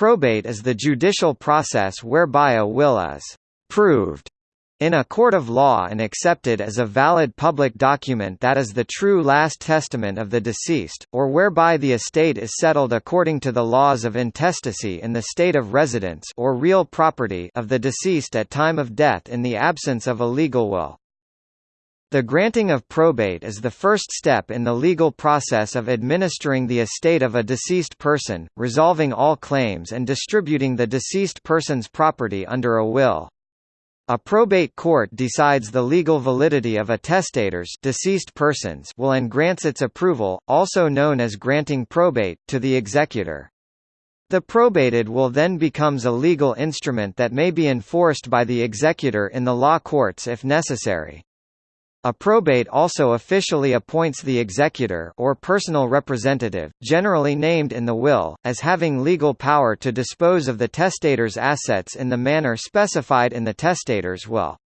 Probate is the judicial process whereby a will is «proved» in a court of law and accepted as a valid public document that is the true last testament of the deceased, or whereby the estate is settled according to the laws of intestacy in the state of residence or real property of the deceased at time of death in the absence of a legal will. The granting of probate is the first step in the legal process of administering the estate of a deceased person, resolving all claims and distributing the deceased person's property under a will. A probate court decides the legal validity of a testator's deceased person's will and grants its approval, also known as granting probate, to the executor. The probated will then becomes a legal instrument that may be enforced by the executor in the law courts if necessary. A probate also officially appoints the executor or personal representative, generally named in the will, as having legal power to dispose of the testator's assets in the manner specified in the testator's will.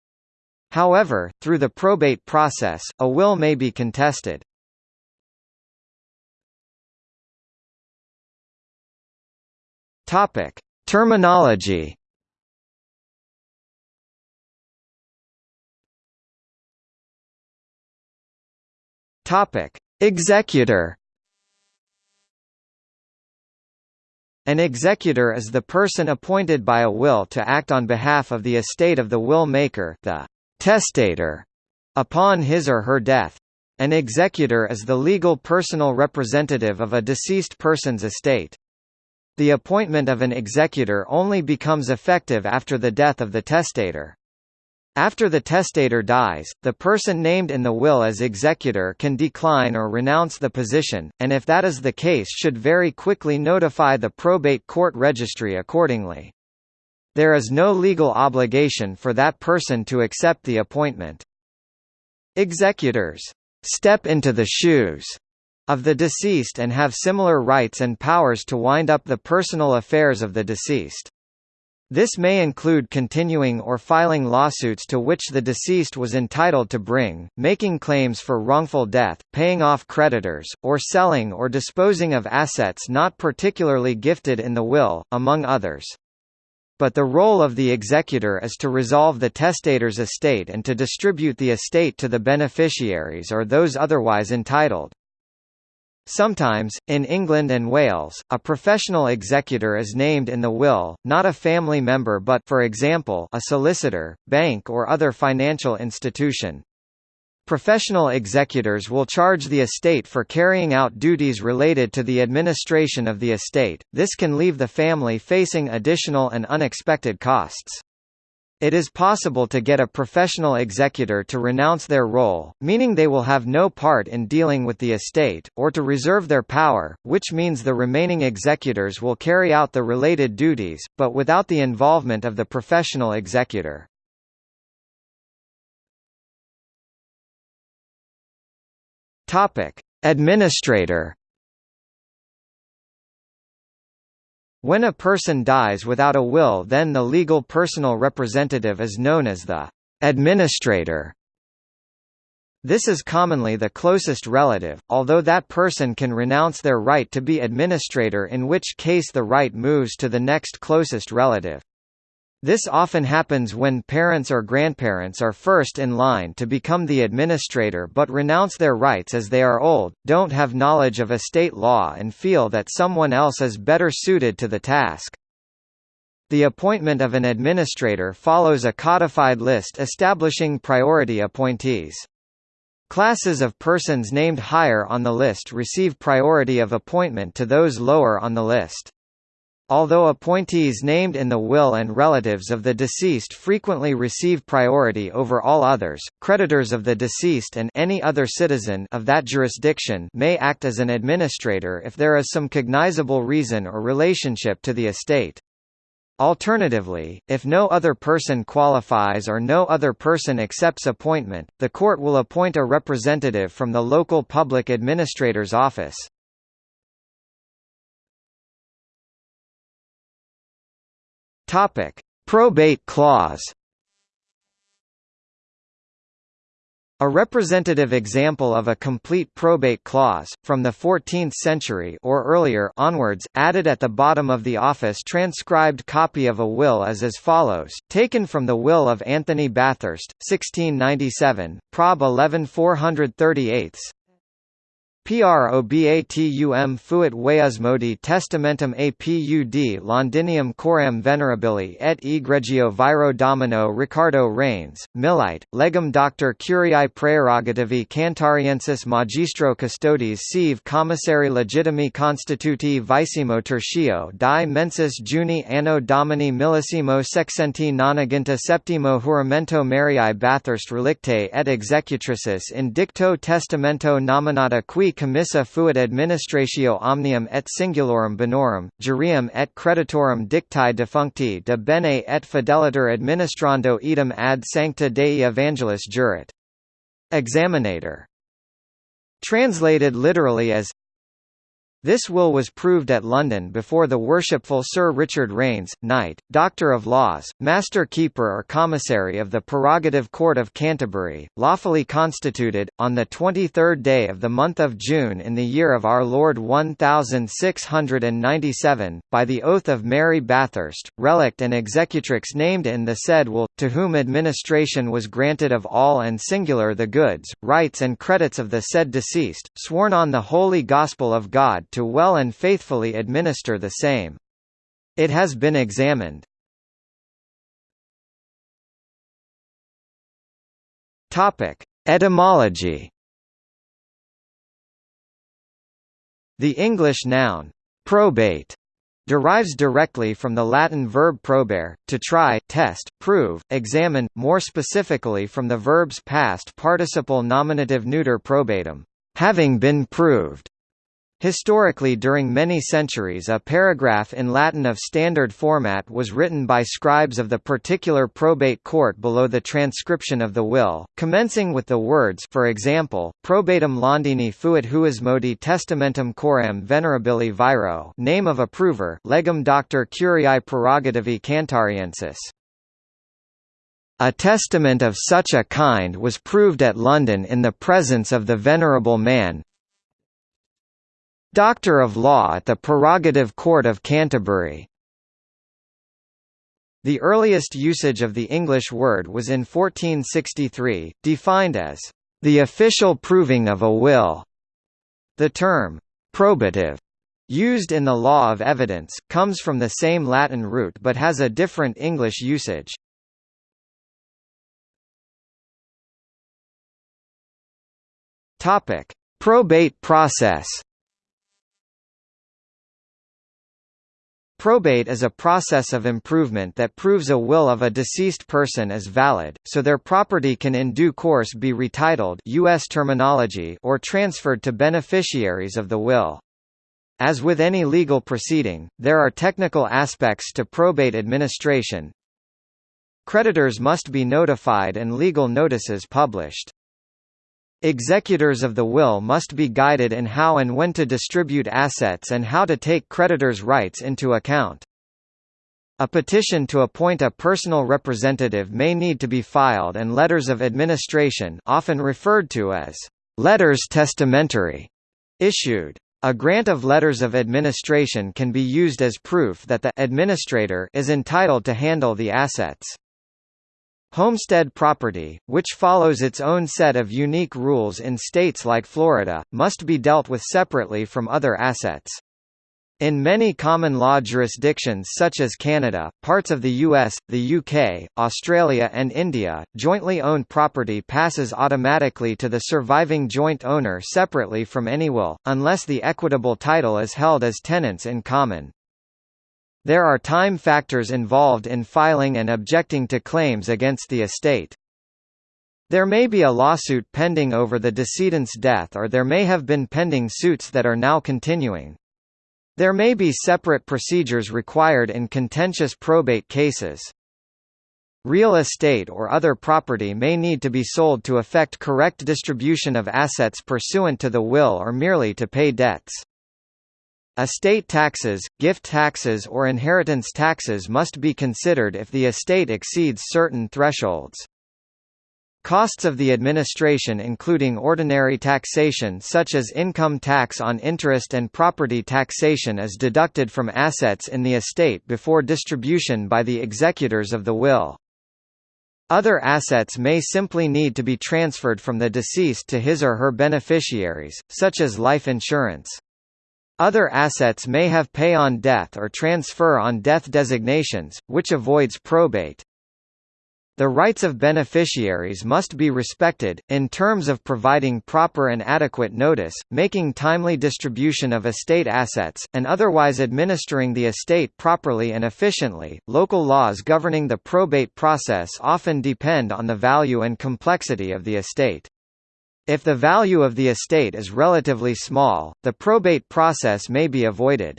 However, through the probate process, a will may be contested. Topic: Terminology Topic: Executor. An executor is the person appointed by a will to act on behalf of the estate of the will maker, the testator, upon his or her death. An executor is the legal personal representative of a deceased person's estate. The appointment of an executor only becomes effective after the death of the testator. After the testator dies, the person named in the will as executor can decline or renounce the position, and if that is the case should very quickly notify the probate court registry accordingly. There is no legal obligation for that person to accept the appointment. Executors step into the shoes of the deceased and have similar rights and powers to wind up the personal affairs of the deceased. This may include continuing or filing lawsuits to which the deceased was entitled to bring, making claims for wrongful death, paying off creditors, or selling or disposing of assets not particularly gifted in the will, among others. But the role of the executor is to resolve the testator's estate and to distribute the estate to the beneficiaries or those otherwise entitled. Sometimes, in England and Wales, a professional executor is named in the will, not a family member but for example, a solicitor, bank or other financial institution. Professional executors will charge the estate for carrying out duties related to the administration of the estate, this can leave the family facing additional and unexpected costs. It is possible to get a professional executor to renounce their role, meaning they will have no part in dealing with the estate, or to reserve their power, which means the remaining executors will carry out the related duties, but without the involvement of the professional executor. Administrator When a person dies without a will then the legal personal representative is known as the administrator. This is commonly the closest relative, although that person can renounce their right to be administrator in which case the right moves to the next closest relative. This often happens when parents or grandparents are first in line to become the administrator but renounce their rights as they are old, don't have knowledge of estate law and feel that someone else is better suited to the task. The appointment of an administrator follows a codified list establishing priority appointees. Classes of persons named higher on the list receive priority of appointment to those lower on the list. Although appointees named in the will and relatives of the deceased frequently receive priority over all others, creditors of the deceased and any other citizen of that jurisdiction may act as an administrator if there is some cognizable reason or relationship to the estate. Alternatively, if no other person qualifies or no other person accepts appointment, the court will appoint a representative from the local public administrator's office. Topic: Probate clause. A representative example of a complete probate clause, from the 14th century or earlier onwards, added at the bottom of the office transcribed copy of a will is as follows, taken from the will of Anthony Bathurst, 1697, Prob 11 438 Probatum fuit huiusmodi testamentum apud Londinium coram venerabili et egregio viro domino Ricardo Raines, Milite, legum doctor curiae praerogativi Cantuariensis magistro custodes sive commissari legitimi constituti vicimo tertio die mensis Juni anno domini millesimo sexcenti nonaginta septimo juramento Mariae Bathurst relictae et executrices in dicto testamento nominata qui commissa fuit administratio omnium et singulorum bonorum, jurium et creditorum dictae defuncti de bene et fideliter administrando idem ad sancta Dei Evangelis jurat. Examinator. Translated literally as this will was proved at London before the Worshipful Sir Richard Raines, Knight, Doctor of Laws, Master Keeper or Commissary of the Prerogative Court of Canterbury, lawfully constituted, on the 23rd day of the month of June in the year of our Lord 1697, by the oath of Mary Bathurst, relict and executrix named in the said will, to whom administration was granted of all and singular the goods, rights and credits of the said deceased, sworn on the Holy Gospel of God to well and faithfully administer the same. It has been examined. Etymology. The English noun probate derives directly from the Latin verb probare, to try, test, prove, examine, more specifically from the verb's past participle nominative neuter probatum, having been proved. Historically during many centuries a paragraph in Latin of standard format was written by scribes of the particular probate court below the transcription of the will, commencing with the words for example, probatum Londini fuit huismodi testamentum coram venerabili viro name of approver legum doctor curiae prerogativi Cantuariensis. A testament of such a kind was proved at London in the presence of the venerable man, Doctor of Law at the Prerogative Court of Canterbury. The earliest usage of the English word was in 1463, defined as the official proving of a will. The term probative used in the law of evidence, comes from the same Latin root but has a different English usage. Probate process Probate is a process of improvement that proves a will of a deceased person as valid, so their property can in due course be retitled US terminology or transferred to beneficiaries of the will. As with any legal proceeding, there are technical aspects to probate administration. Creditors must be notified and legal notices published. Executors of the will must be guided in how and when to distribute assets and how to take creditors' rights into account. A petition to appoint a personal representative may need to be filed and letters of administration often referred to as letters testamentary issued. A grant of letters of administration can be used as proof that the administrator is entitled to handle the assets. Homestead property, which follows its own set of unique rules in states like Florida, must be dealt with separately from other assets. In many common law jurisdictions such as Canada, parts of the US, the UK, Australia and India, jointly owned property passes automatically to the surviving joint owner separately from any will, unless the equitable title is held as tenants in common. There are time factors involved in filing and objecting to claims against the estate. There may be a lawsuit pending over the decedent's death or there may have been pending suits that are now continuing. There may be separate procedures required in contentious probate cases. Real estate or other property may need to be sold to effect correct distribution of assets pursuant to the will or merely to pay debts. Estate taxes, gift taxes or inheritance taxes must be considered if the estate exceeds certain thresholds. Costs of the administration including ordinary taxation such as income tax on interest and property taxation is deducted from assets in the estate before distribution by the executors of the will. Other assets may simply need to be transferred from the deceased to his or her beneficiaries, such as life insurance. Other assets may have pay on death or transfer on death designations, which avoids probate. The rights of beneficiaries must be respected, in terms of providing proper and adequate notice, making timely distribution of estate assets, and otherwise administering the estate properly and efficiently. Local laws governing the probate process often depend on the value and complexity of the estate. If the value of the estate is relatively small, the probate process may be avoided.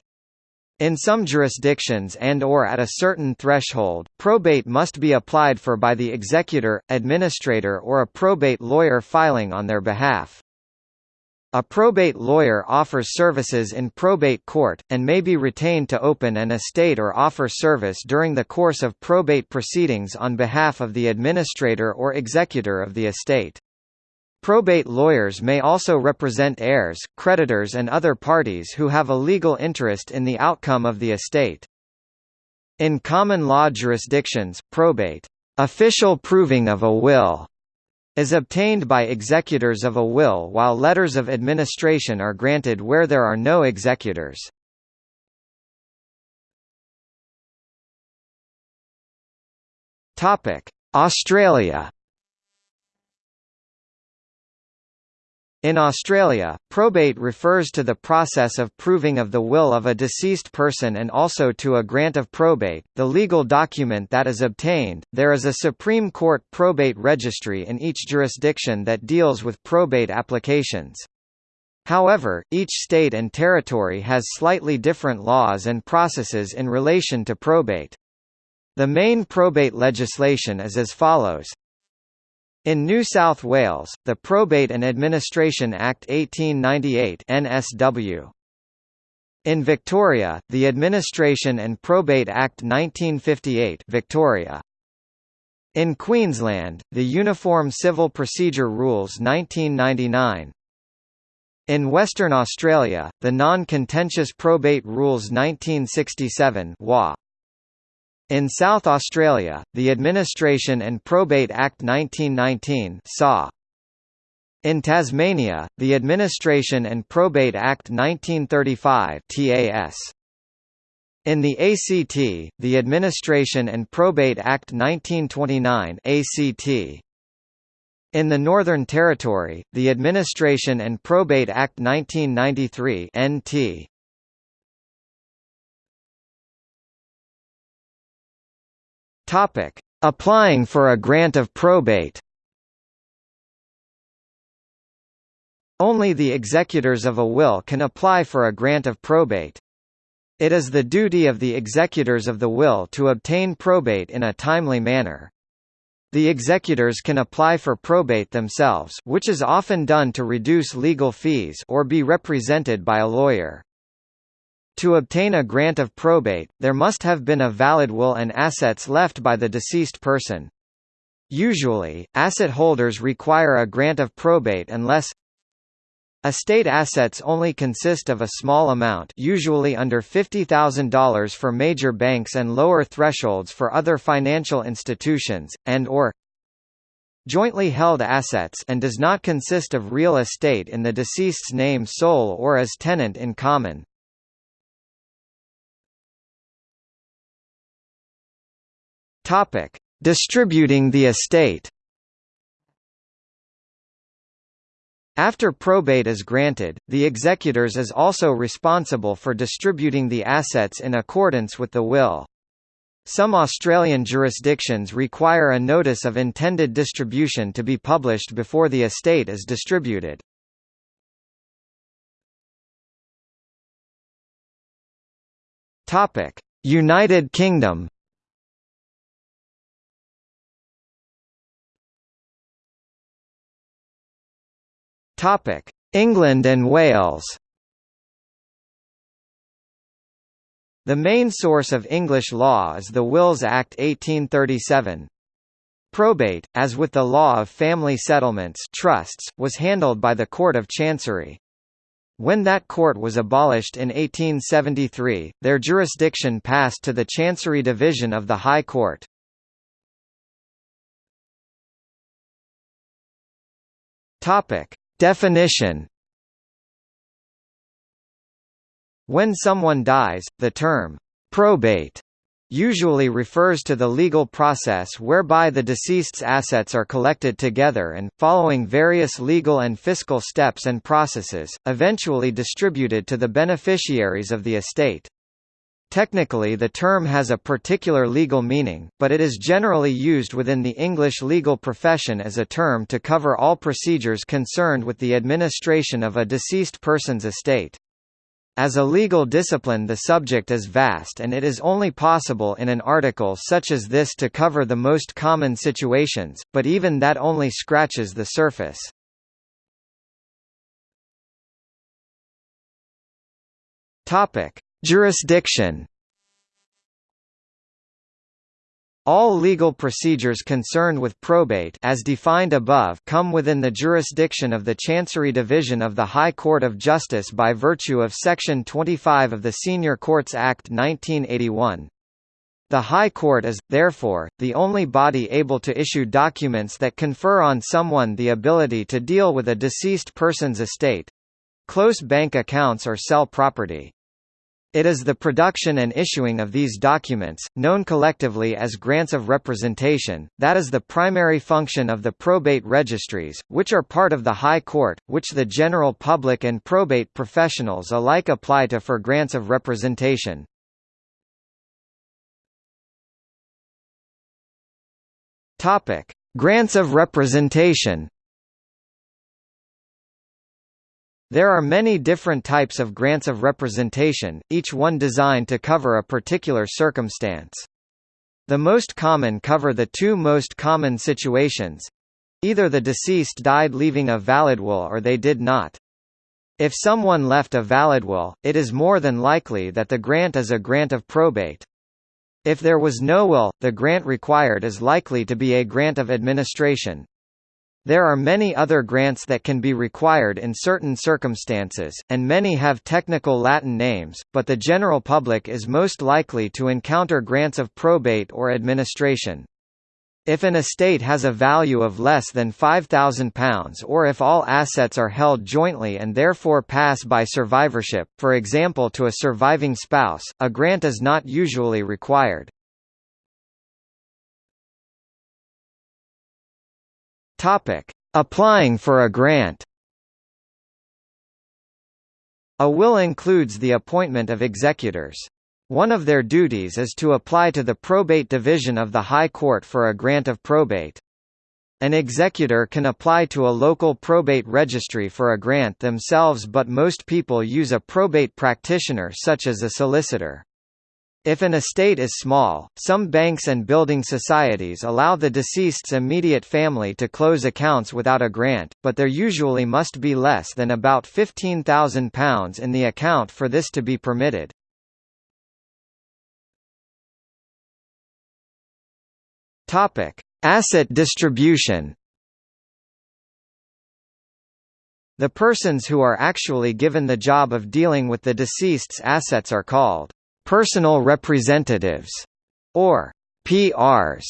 In some jurisdictions and or at a certain threshold, probate must be applied for by the executor, administrator or a probate lawyer filing on their behalf. A probate lawyer offers services in probate court, and may be retained to open an estate or offer service during the course of probate proceedings on behalf of the administrator or executor of the estate. Probate lawyers may also represent heirs, creditors and other parties who have a legal interest in the outcome of the estate. In common law jurisdictions, probate official proving of a will is obtained by executors of a will while letters of administration are granted where there are no executors. Australia In Australia, probate refers to the process of proving of the will of a deceased person and also to a grant of probate, the legal document that is obtained. There is a Supreme Court probate registry in each jurisdiction that deals with probate applications. However, each state and territory has slightly different laws and processes in relation to probate. The main probate legislation is as follows. In New South Wales, the Probate and Administration Act 1898 NSW. In Victoria, the Administration and Probate Act 1958 Victoria. In Queensland, the Uniform Civil Procedure Rules 1999. In Western Australia, the Non-Contentious Probate Rules 1967 WA. In South Australia, the Administration and Probate Act 1919 SAW. In Tasmania, the Administration and Probate Act 1935 TAS. In the ACT, the Administration and Probate Act 1929 ACT. In the Northern Territory, the Administration and Probate Act 1993 NT. Topic: Applying for a grant of probate. Only the executors of a will can apply for a grant of probate. It is the duty of the executors of the will to obtain probate in a timely manner. The executors can apply for probate themselves which is often done to reduce legal fees or be represented by a lawyer. To obtain a grant of probate, there must have been a valid will and assets left by the deceased person. Usually, asset holders require a grant of probate unless Estate assets only consist of a small amount usually under $50,000 for major banks and lower thresholds for other financial institutions, and or jointly held assets and does not consist of real estate in the deceased's name sole or as tenant in common. Topic: Distributing the estate. After probate is granted, the executors is also responsible for distributing the assets in accordance with the will. Some Australian jurisdictions require a notice of intended distribution to be published before the estate is distributed. United Kingdom Topic: England and Wales. The main source of English law is the Wills Act 1837. Probate, as with the law of family settlements trusts, was handled by the Court of Chancery. When that court was abolished in 1873, their jurisdiction passed to the Chancery Division of the High Court. Definition When someone dies, the term probate usually refers to the legal process whereby the deceased's assets are collected together and, following various legal and fiscal steps and processes, eventually distributed to the beneficiaries of the estate. Technically the term has a particular legal meaning, but it is generally used within the English legal profession as a term to cover all procedures concerned with the administration of a deceased person's estate. As a legal discipline the subject is vast and it is only possible in an article such as this to cover the most common situations, but even that only scratches the surface. Topic: Jurisdiction All legal procedures concerned with probate as defined above come within the jurisdiction of the Chancery Division of the High Court of Justice by virtue of Section 25 of the Senior Courts Act 1981. The High Court is, therefore, the only body able to issue documents that confer on someone the ability to deal with a deceased person's estate—close bank accounts or sell property. It is the production and issuing of these documents, known collectively as grants of representation, that is the primary function of the probate registries, which are part of the High Court, which the general public and probate professionals alike apply to for grants of representation. Grants of representation There are many different types of grants of representation, each one designed to cover a particular circumstance. The most common cover the two most common situations. Either the deceased died leaving a valid will or they did not. If someone left a valid will, it is more than likely that the grant is a grant of probate. If there was no will, the grant required is likely to be a grant of administration. There are many other grants that can be required in certain circumstances, and many have technical Latin names, but the general public is most likely to encounter grants of probate or administration. If an estate has a value of less than £5,000 or if all assets are held jointly and therefore pass by survivorship, for example to a surviving spouse, a grant is not usually required. Topic: Applying for a grant. A will includes the appointment of executors. One of their duties is to apply to the probate division of the High Court for a grant of probate. An executor can apply to a local probate registry for a grant themselves but most people use a probate practitioner such as a solicitor. If an estate is small, some banks and building societies allow the deceased's immediate family to close accounts without a grant, but there usually must be less than about £15,000 in the account for this to be permitted. Asset distribution The persons who are actually given the job of dealing with the deceased's assets are called personal representatives, or PRs.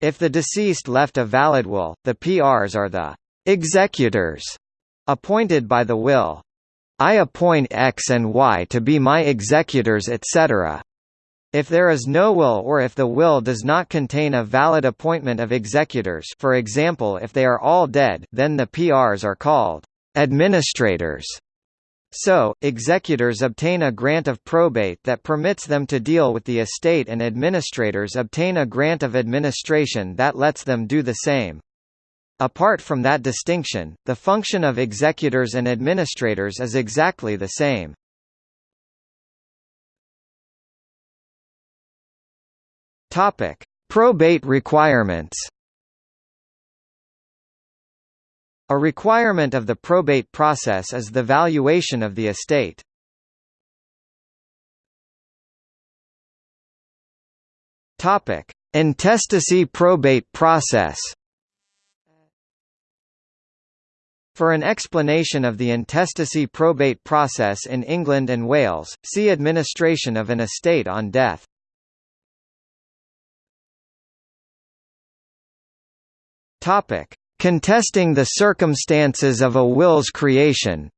If the deceased left a valid will, the PRs are the executors appointed by the will. I appoint X and Y to be my executors etc. If there is no will or if the will does not contain a valid appointment of executors for example if they are all dead then the PRs are called administrators. So, executors obtain a grant of probate that permits them to deal with the estate and administrators obtain a grant of administration that lets them do the same. Apart from that distinction, the function of executors and administrators is exactly the same. Probate requirements A requirement of the probate process is the valuation of the estate. Topic: Intestacy probate process For an explanation of the intestacy probate process in England and Wales, see Administration of an estate on death. Topic: Contesting the circumstances of a will's creation.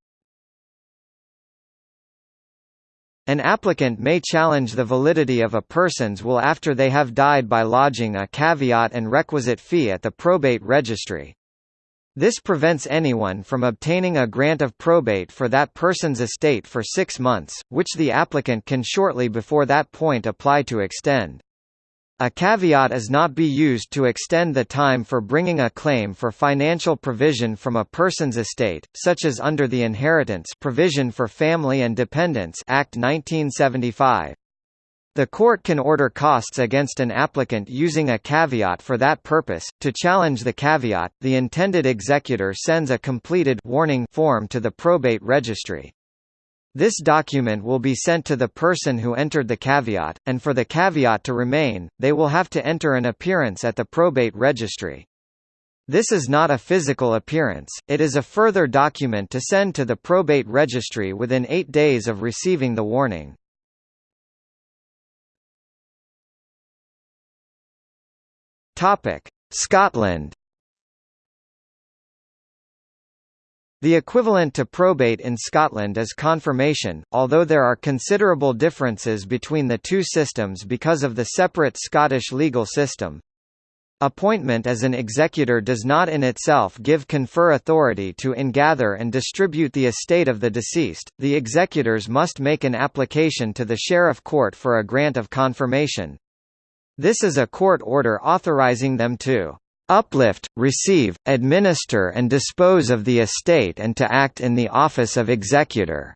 An applicant may challenge the validity of a person's will after they have died by lodging a caveat and requisite fee at the probate registry. This prevents anyone from obtaining a grant of probate for that person's estate for six months, which the applicant can shortly before that point apply to extend. A caveat is not be used to extend the time for bringing a claim for financial provision from a person's estate, such as under the Inheritance Provision for Family and Dependents Act 1975. The court can order costs against an applicant using a caveat for that purpose. To challenge the caveat, the intended executor sends a completed warning form to the probate registry. This document will be sent to the person who entered the caveat, and for the caveat to remain, they will have to enter an appearance at the probate registry. This is not a physical appearance, it is a further document to send to the probate registry within eight days of receiving the warning. Scotland The equivalent to probate in Scotland is confirmation, although there are considerable differences between the two systems because of the separate Scottish legal system. Appointment as an executor does not in itself give confer authority to ingather and distribute the estate of the deceased, the executors must make an application to the Sheriff Court for a grant of confirmation. This is a court order authorising them to uplift, receive, administer and dispose of the estate and to act in the office of executor.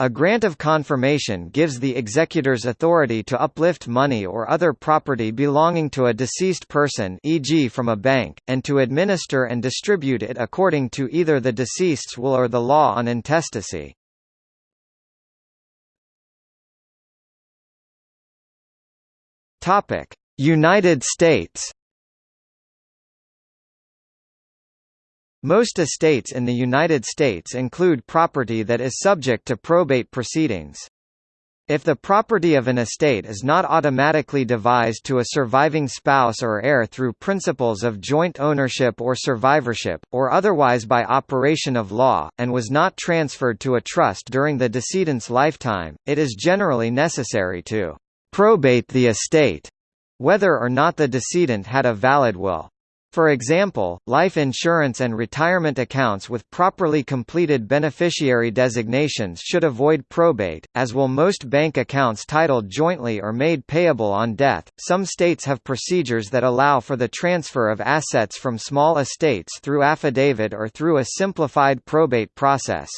A grant of confirmation gives the executor's authority to uplift money or other property belonging to a deceased person e.g. from a bank, and to administer and distribute it according to either the deceased's will or the law on intestacy. United States Most estates in the United States include property that is subject to probate proceedings. If the property of an estate is not automatically devised to a surviving spouse or heir through principles of joint ownership or survivorship, or otherwise by operation of law, and was not transferred to a trust during the decedent's lifetime, it is generally necessary to probate the estate, whether or not the decedent had a valid will. For example, life insurance and retirement accounts with properly completed beneficiary designations should avoid probate, as will most bank accounts titled jointly or made payable on death. Some states have procedures that allow for the transfer of assets from small estates through affidavit or through a simplified probate process.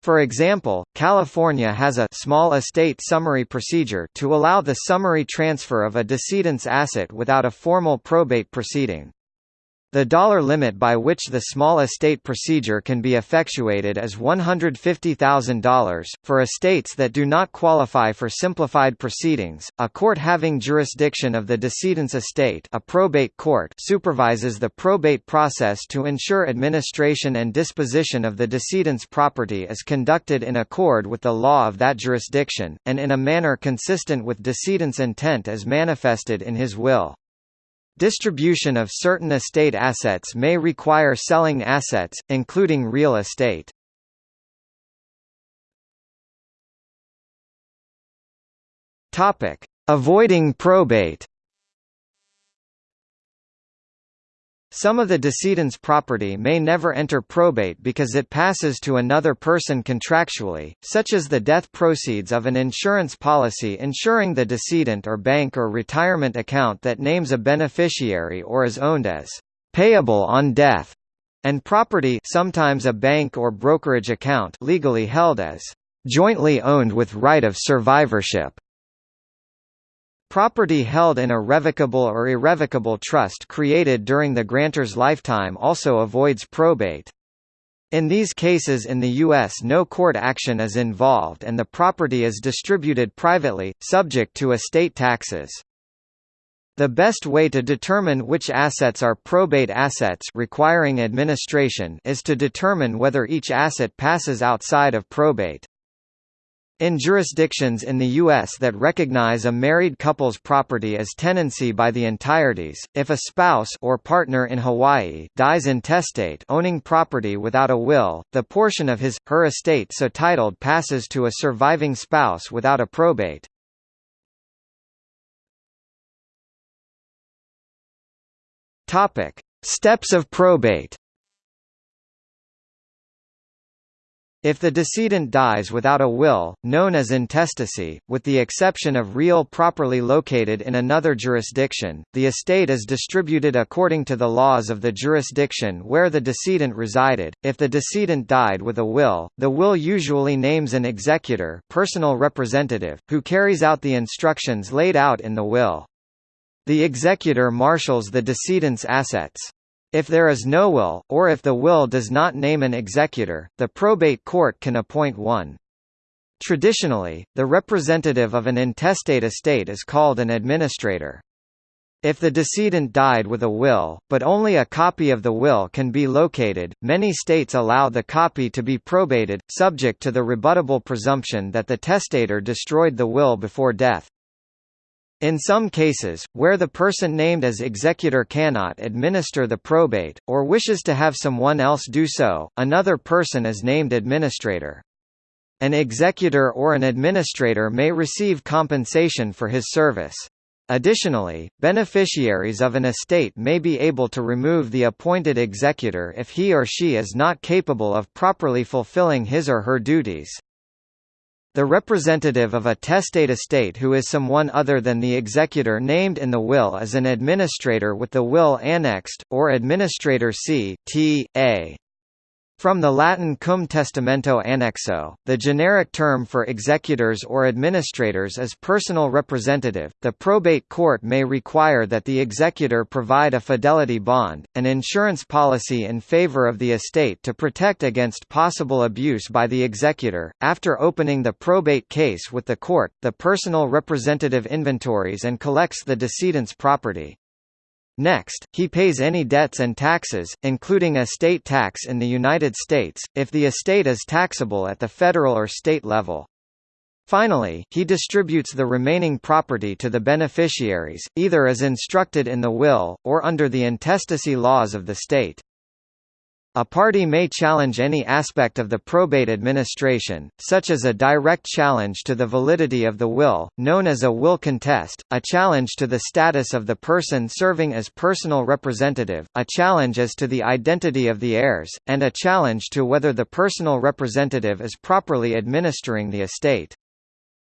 For example, California has a small estate summary procedure to allow the summary transfer of a decedent's asset without a formal probate proceeding. The dollar limit by which the small estate procedure can be effectuated is $150,000. For estates that do not qualify for simplified proceedings, a court having jurisdiction of the decedent's estate, a probate court, supervises the probate process to ensure administration and disposition of the decedent's property is conducted in accord with the law of that jurisdiction, and in a manner consistent with decedent's intent as manifested in his will. Distribution of certain estate assets may require selling assets, including real estate. Avoiding probate Some of the decedent's property may never enter probate because it passes to another person contractually, such as the death proceeds of an insurance policy insuring the decedent or bank or retirement account that names a beneficiary or is owned as payable on death, and property sometimes a bank or brokerage account legally held as jointly owned with right of survivorship. Property held in a revocable or irrevocable trust created during the grantor's lifetime also avoids probate. In these cases in the U.S. no court action is involved and the property is distributed privately, subject to estate taxes. The best way to determine which assets are probate assets requiring administration is to determine whether each asset passes outside of probate. In jurisdictions in the U.S. that recognize a married couple's property as tenancy by the entireties, if a spouse or partner in Hawaii dies intestate owning property without a will, the portion of his, her estate so titled passes to a surviving spouse without a probate. Steps of probate. If the decedent dies without a will, known as intestacy, with the exception of real properly located in another jurisdiction, the estate is distributed according to the laws of the jurisdiction where the decedent resided. If the decedent died with a will, the will usually names an executor, personal representative, who carries out the instructions laid out in the will. The executor marshals the decedent's assets. If there is no will, or if the will does not name an executor, the probate court can appoint one. Traditionally, the representative of an intestate estate is called an administrator. If the decedent died with a will, but only a copy of the will can be located, many states allow the copy to be probated, subject to the rebuttable presumption that the testator destroyed the will before death. In some cases, where the person named as executor cannot administer the probate, or wishes to have someone else do so, another person is named administrator. An executor or an administrator may receive compensation for his service. Additionally, beneficiaries of an estate may be able to remove the appointed executor if he or she is not capable of properly fulfilling his or her duties. The representative of a testate estate who is someone other than the executor named in the will is an administrator with the will annexed, or administrator c. T. A. From the Latin cum testamento annexo, the generic term for executors or administrators is personal representative. The probate court may require that the executor provide a fidelity bond, an insurance policy in favor of the estate to protect against possible abuse by the executor. After opening the probate case with the court, the personal representative inventories and collects the decedent's property. Next, he pays any debts and taxes, including estate tax in the United States, if the estate is taxable at the federal or state level. Finally, he distributes the remaining property to the beneficiaries, either as instructed in the will, or under the intestacy laws of the state. A party may challenge any aspect of the probate administration, such as a direct challenge to the validity of the will, known as a will contest, a challenge to the status of the person serving as personal representative, a challenge as to the identity of the heirs, and a challenge to whether the personal representative is properly administering the estate.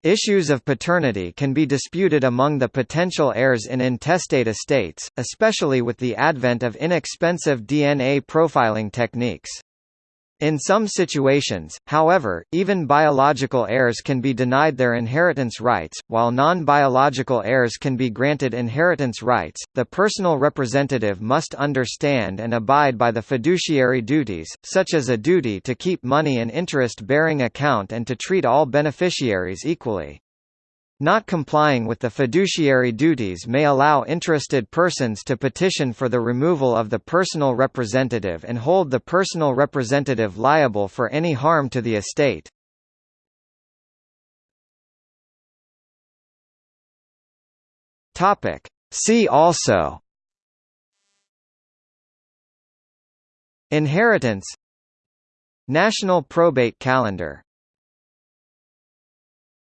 Issues of paternity can be disputed among the potential heirs in intestate estates, especially with the advent of inexpensive DNA profiling techniques. In some situations, however, even biological heirs can be denied their inheritance rights, while non-biological heirs can be granted inheritance rights. The personal representative must understand and abide by the fiduciary duties, such as a duty to keep money in interest-bearing account and to treat all beneficiaries equally. Not complying with the fiduciary duties may allow interested persons to petition for the removal of the personal representative and hold the personal representative liable for any harm to the estate. See also. Inheritance. National probate calendar